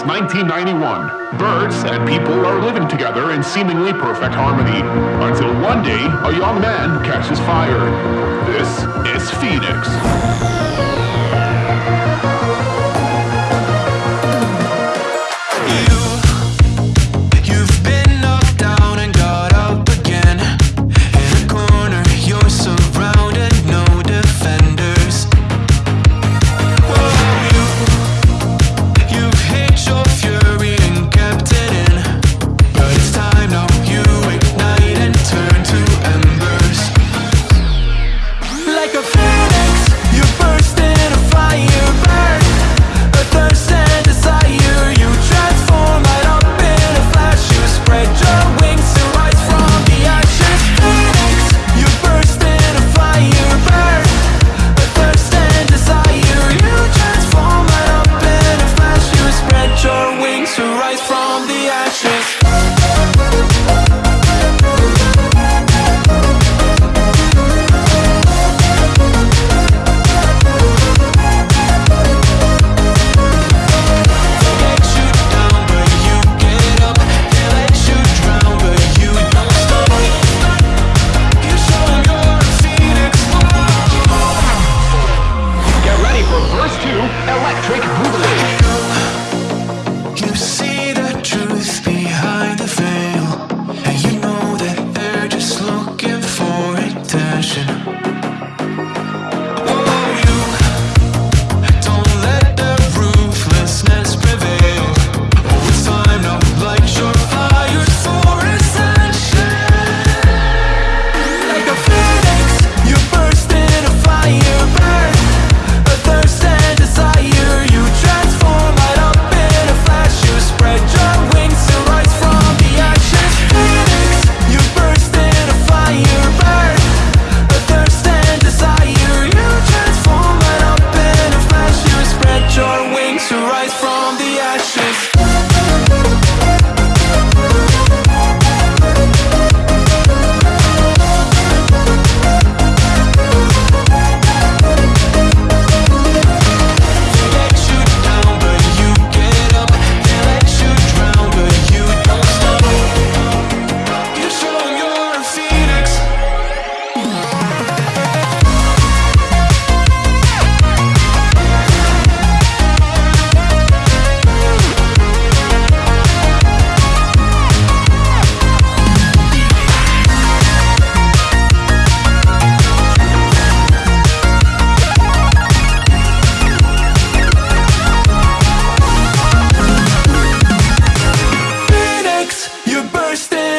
since 1991. Birds and people are living together in seemingly perfect harmony until one day a young man catches fire. This is Phoenix.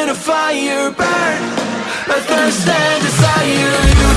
in a fire burn A thirst and desire you.